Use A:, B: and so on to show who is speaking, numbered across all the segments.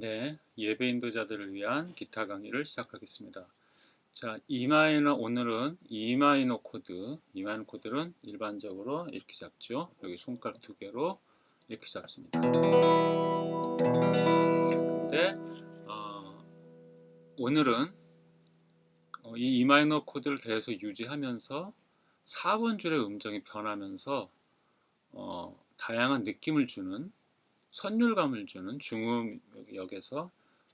A: 네, 예배 인도자들을 위한 기타 강의를 시작하겠습니다. 자, E minor 오늘은 E minor 코드, E minor 코드는 일반적으로 이렇게 잡죠. 여기 손가락 두 개로 이렇게 잡습니다. 근데 어, 오늘은 어, 이 E minor 코드를 계속 유지하면서 4번 줄의 음정이 변하면서 어, 다양한 느낌을 주는 선율감을 주는 중음역에서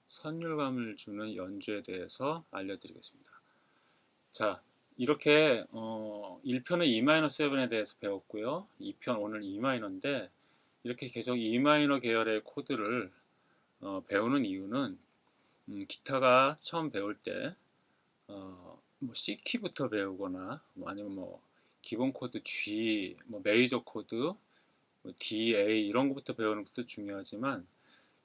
A: 선율감을 주는 연주에 대해서 알려드리겠습니다. 자, 이렇게 어, 1편은 Em7에 대해서 배웠고요. 2편 오늘 E마이너인데 이렇게 계속 E마이너 계열의 코드를 어, 배우는 이유는 음, 기타가 처음 배울 때 어, 뭐 C키부터 배우거나 뭐 아니면 뭐 기본 코드 G, 뭐 메이저 코드 뭐 D, A 이런 것부터 배우는 것도 중요하지만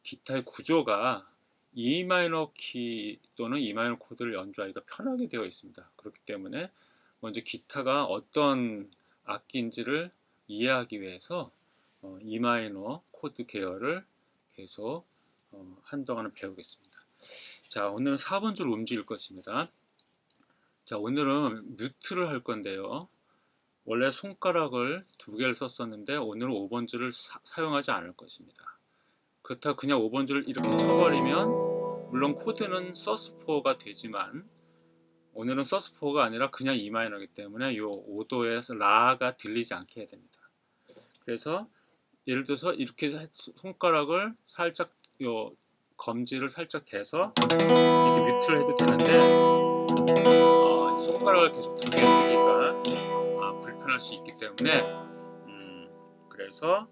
A: 기타의 구조가 E 마이너 키 또는 E 마이너 코드를 연주하기가 편하게 되어 있습니다. 그렇기 때문에 먼저 기타가 어떤 악기인지를 이해하기 위해서 어, E 마이너 코드 계열을 계속 어, 한동안은 배우겠습니다. 자, 오늘은 4번 줄 움직일 것입니다. 자, 오늘은 뮤트를 할 건데요. 원래 손가락을 두 개를 썼었는데 오늘은 5번 줄을 사, 용하지 않을 것입니다. 그렇다고 그냥 5번 줄을 이렇게 쳐버리면 물론 코드는 서스4가 되지만 오늘은 서스4가 아니라 그냥 E마이너이기 때문에 이 5도에서 라가 들리지 않게 해야 됩니다. 그래서 예를 들어서 이렇게 손가락을 살짝 요 검지를 살짝 대서 이렇게 뮤트를 해도 되는데 어, 손가락을 계속 두 개 쓰기가 불편할 수 있기 때문에 음, 그래서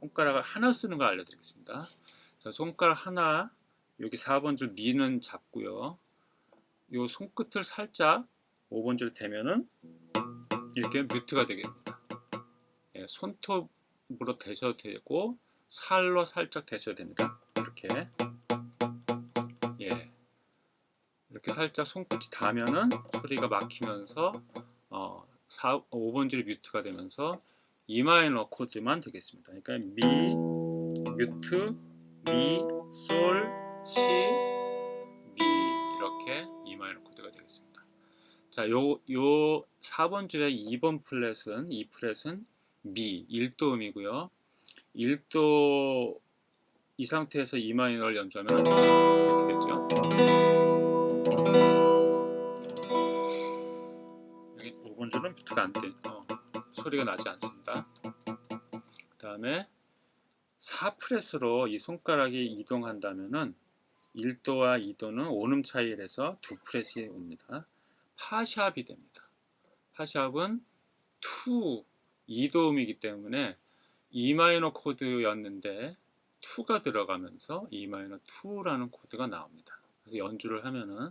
A: 손가락을 하나 쓰는 걸 알려드리겠습니다. 자, 손가락 하나 여기 4번 줄 미는 잡고요. 요 손끝을 살짝 5번 줄 대면은 이렇게 뮤트가 되겠습니다. 예, 손톱으로 대셔도 되고 살로 살짝 대셔도 됩니다. 이렇게 예 이렇게 살짝 손끝이 닿으면은 소리가 막히면서 어, 4, 5번 줄이 mute가 되면서 E 마이너 코드만 되겠습니다. 그러니까 미, mute, 미, 솔, 시, 미 이렇게 E 마이너 코드가 되겠습니다. 자, 요, 요 4번 줄의 2번 프렛은, 이 프렛은 미, 1도 음이고요. 1도 이 상태에서 E 마이너를 연주하면 이렇게 되죠. 비트가 안 돼, 어, 소리가 나지 않습니다. 그 다음에 4프레스로 이 손가락이 이동한다면은 1도와 2도는 오음 차이를 해서 2프레스에 옵니다. 파샵이 됩니다. 파샵은 2, 2도음이기 때문에 E 마이너 코드였는데 2가 들어가면서 E 마이너 2라는 코드가 나옵니다. 그래서 연주를 하면은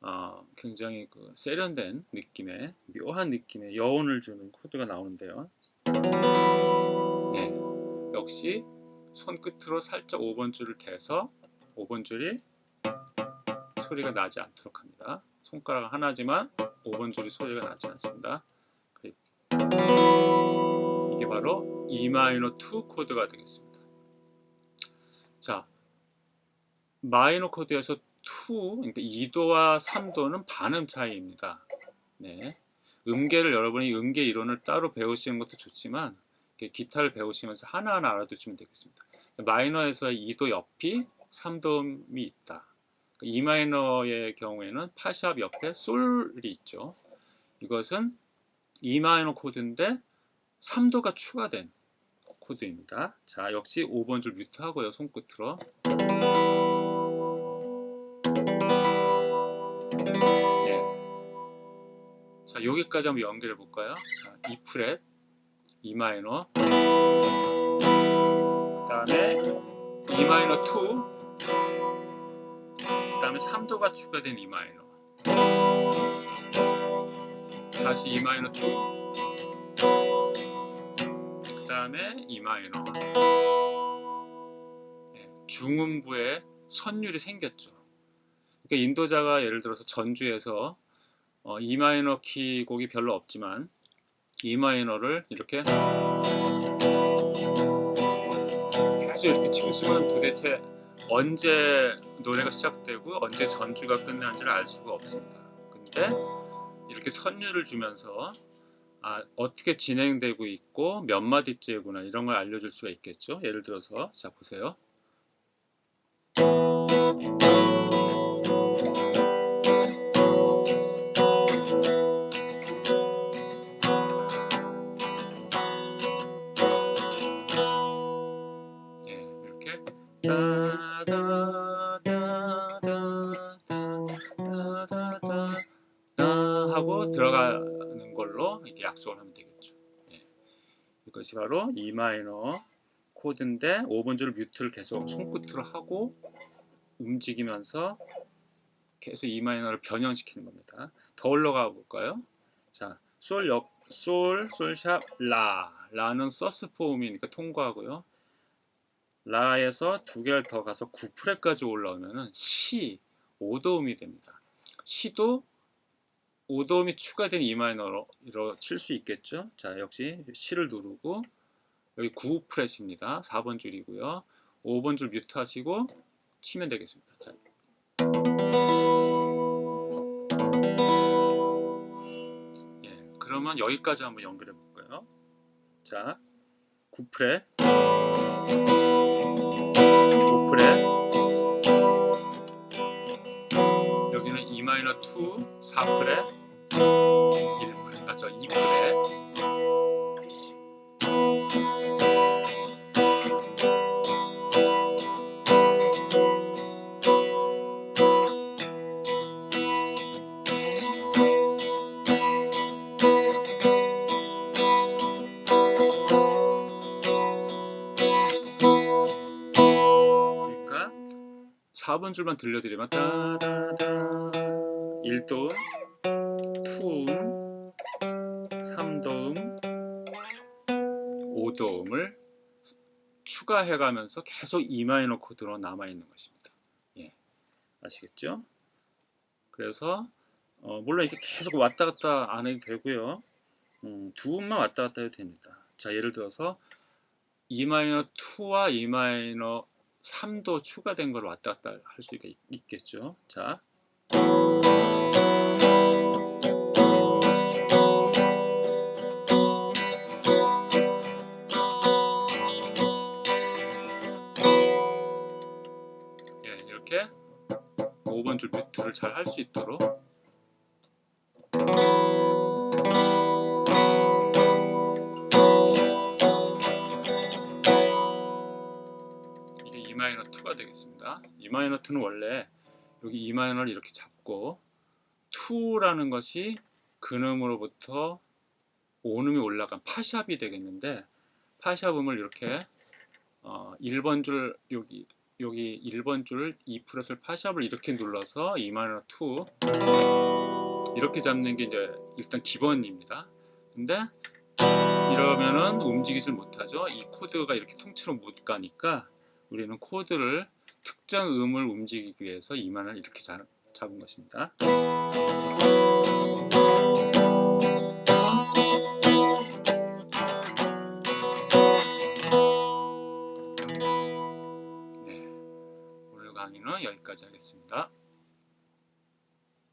A: 어, 굉장히 그 세련된 느낌의 묘한 느낌의 여운을 주는 코드가 나오는데요. 네, 역시 손끝으로 살짝 5번 줄을 대서 5번 줄이 소리가 나지 않도록 합니다. 손가락 하나지만 5번 줄이 소리가 나지 않습니다. 이게 바로 E 마이너 2 코드가 되겠습니다. 자, 마이너 코드에서 2, 그러니까 2도와 3도는 반음 차이입니다. 네. 음계를 여러분이 음계 이론을 따로 배우시는 것도 좋지만 기타를 배우시면서 하나하나 알아두시면 되겠습니다. 마이너에서 2도 옆이 3도음이 있다. E 마이너의 경우에는 파샵 옆에 솔이 있죠. 이것은 E 마이너 코드인데 3도가 추가된 코드입니다. 자, 역시 5번 줄 뮤트 하고요. 손끝으로. 자 여기까지 한번 연결해 볼까요? 자, E 프렛, E 마이너, 그 다음에 E 마이너 2, 그 다음에 3도가 추가된 E 마이너, 다시 E 마이너 2, 그 다음에 E 마이너. 네, 중음부에 선율이 생겼죠. 그러니까 인도자가 예를 들어서 전주에서 어, E 마이너 키 곡이 별로 없지만 E 마이너를 이렇게 계속 이렇게 치고 있으면 도대체 언제 노래가 시작되고 언제 전주가 끝나는지를 알 수가 없습니다. 근데 이렇게 선율을 주면서 아, 어떻게 진행되고 있고 몇 마디째구나 이런 걸 알려줄 수가 있겠죠. 예를 들어서 자 보세요. 하고 들어가는 걸로 이렇게 약속을 하면 되겠죠. 예. 이것이 바로 E 마이너 코드인데 5번 줄 mute를 계속 손끝으로 하고 움직이면서 계속 E 마이너를 변형시키는 겁니다. 더 올라가 볼까요? 자, 솔 역, 솔, 솔샵, 라. 라는 sus four음이니까 통과하고요. 라에서 두 개를 더 가서 9프렛까지 올라오면은 시 5도음이 됩니다. 시도 5도음이 추가된 E 마이너로 칠 수 있겠죠. 자, 역시 시를 누르고 여기 9프렛입니다. 4번 줄이고요. 5번 줄 뮤트 하시고 치면 되겠습니다. 자. 예, 그러면 여기까지 한번 연결해 볼까요? 자, 9프렛 5프렛 마이너 2 4프렛 1프렛 아저 2프렛 그러니까 4번 줄만 들려드리면 따다다 1도음 2음 3도음 5도음을 추가해가면서 계속 E 마이너 코드로 남아있는 것입니다. 예, 아시겠죠? 그래서 어, 물론 이렇게 계속 왔다 갔다 안 해도 되고요. 음, 두 음만 왔다 갔다 해도 됩니다. 자, 예를 들어서 E 마이너 2와 E 마이너 3도 추가된 걸 왔다 갔다 할수 있겠죠. 자. 이렇게 5번 줄 뮤트를 잘 할 수 있도록 이게 E 마이너 2가 되겠습니다. E 마이너 2는 원래 여기 E 마이너를 이렇게 잡고 2라는 것이 근음으로부터 온음이 올라간 파샵이 되겠는데 파샵음을 이렇게 어, 1번 줄 여기 여기 1번 줄 2프렛을 파샵을 이렇게 눌러서 E 마이너 2 이렇게 잡는 게 이제 일단 기본입니다. 근데 이러면은 움직이질 못하죠. 이 코드가 이렇게 통째로 못 가니까 우리는 코드를 특정 음을 움직이기 위해서 이만을 이렇게 잡, 잡은 것입니다. 여기까지 하겠습니다.